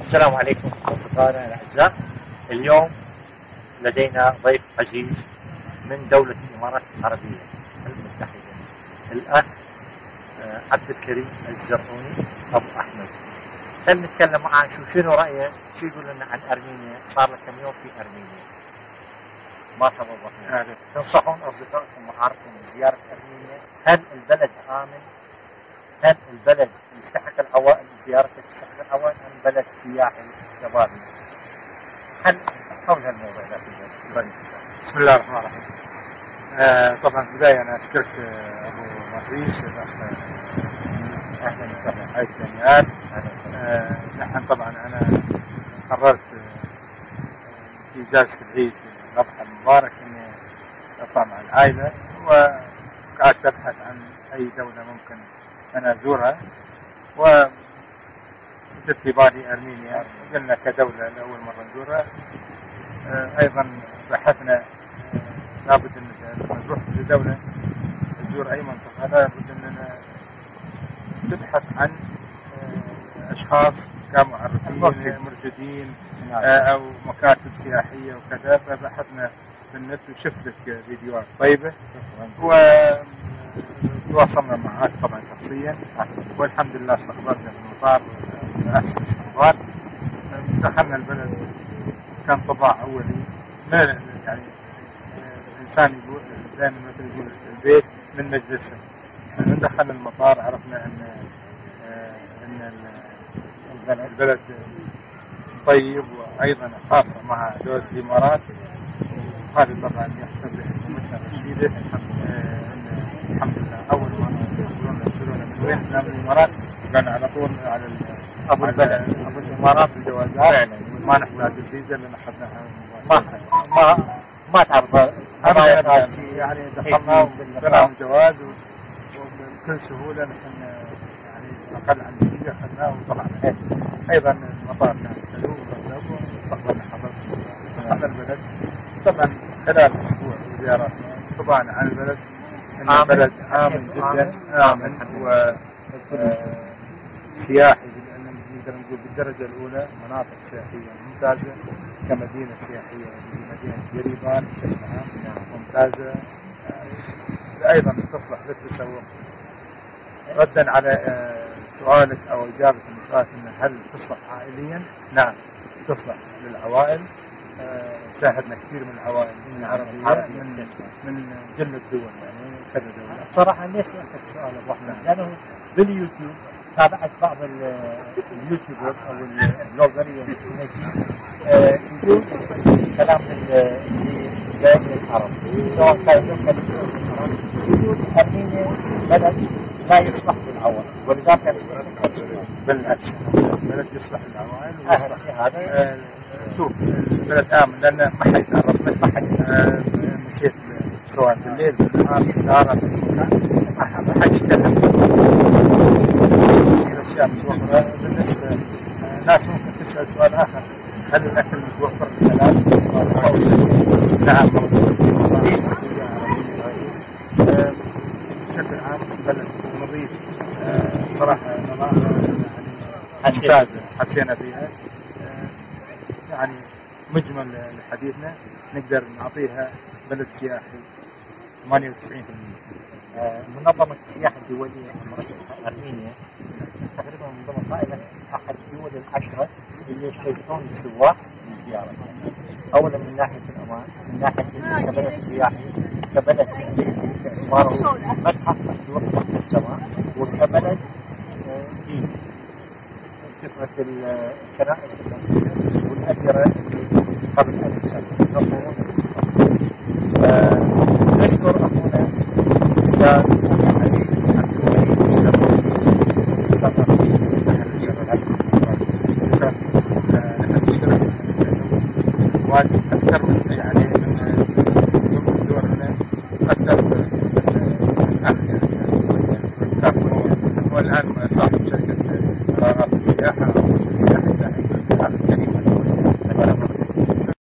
السلام عليكم أصدقائنا الأعزاء. اليوم لدينا ضيف عزيز من دولة الإمارات العربية المتحدة الأخ آه، عبد الكريم الزرعوني أبو أحمد. خلينا نتكلم معاه نشوف شنو رأيه؟ شو يقول لنا عن أرمينيا؟ صار له كم يوم في أرمينيا؟ مرحبا بكم تنصحون أصدقائكم ومعارفكم بزيارة أرمينيا؟ هل البلد آمن؟ هل البلد يستحق العوائل؟ زيارته تستحق العوائل أم بلد سياحي شبابي هل حول هالموضوع ذا بسم الله الرحمن الرحيم. آه طبعا في البداية أنا أشكرك آه، أبو مصيص الاخ آه، أهلا وسهلا. حي الدنيات أهلا وسهلا. آه، نحن طبعا أنا قررت في إجازة العيد الاضحى المبارك إني أطلع مع العائلة وقعدت أبحث عن أي دولة ممكن أنا أزورها. و جت في بالي أرمينيا قلنا كدوله لأول مرة نزورها. آه، أيضا بحثنا آه، لابد أن لما نروح لدولة نزور أي منطقة. لابد اننا نبحث عن آه، أشخاص كمعرفين المرشد. مرشدين نعم. أو مكاتب سياحية وكذا. فبحثنا في النت وشفت لك فيديوهات طيبة. شكرا وتواصلنا معك طبعا شخصيا. والحمد لله استقبلنا في المطار. احسن استقبال دخلنا البلد كان طباع أولي. ما يعني آه، الإنسان يقول دائما مثل يقول البيت من مجلسه من دخلنا المطار عرفنا إن إن ال- البلد طيب وأيضا خاصة مع دولة الإمارات. وهذا طبعا يحسب لحكومتنا الرشيده الحمد لله أول ما يرسلونا من وين؟ من الإمارات. كان على طول على أبو البلد. أبو الإمارات الجوازات. فعلا ما نحتاج الفيزا لأن اخذناها ما ما ما أبداً خبايا أبداً. يعني دخلنا وبناهم الجواز و- وبكل سهولة نحن يعني أقل عن دقيقه اخذناه وطلعنا. أيضا المطار كان حلو ومرتب واستقبلنا حضرتك دخلنا البلد. طبعا خلال أسبوع زياراتنا انطباعنا عن البلد. إن آمن. البلد آمن جدا. آمن. امن و آه، سياحي نقدر نقول بالدرجة الأولى مناطق سياحية ممتازة كمدينة سياحية هي مدينه يريبان بشكل عام. ممتازة. آه، أيضا تصلح للتسوق ردا على آه، سؤالك أو اجابه لسؤالك هل تصلح عائليا؟ نعم تصلح للعوائل. آه، شاهدنا كثير من العوائل من العربيه عربية. من من جل الدول يعني كذا دوله بصراحة ليش سألتك سؤال أبو أحمد؟ لأنه باليوتيوب تابعت بعض ال- اليوتيوبر أو البلوجرية النجم آه، يقول كلام جاي من العرب سواء كان عن العرب يقول أرمينيا بلد لا يصلح للعوام ولذلك بالعكس. البلد يصلح للعوائل ويصلح هذا. آه، شوف. البلد آمن لأن ما حد يتعرف منه ما حد آه، مشيت سواء بالليل بالنهار في الشارع في أي مكان ما حد- يتكلم الاشياء متوفره بالنسبة ناس ممكن تسأل سؤال آخر. هل الاكل متوفر بالحلال؟ نعم موجود بشكل عام بلد نظيف. صراحة. ممتازة. حسينا. فيها يعني مجمل لحديثنا. نقدر نعطيها بلد سياحي 98% آه، منظمة السياحة العشرة اللي يشجعون السواح للزيارة أولا من ناحية الأمان من ناحية كبلد سياحي كبلد باعتباره متحف مفتوح تحت السماء وكبلد آه، ديني فكرة ال- الكنائس الموجودة والأديرة اللي قبل ألف سنة ينظمون المستقبل. آه، نشكر أخونا الأستاذ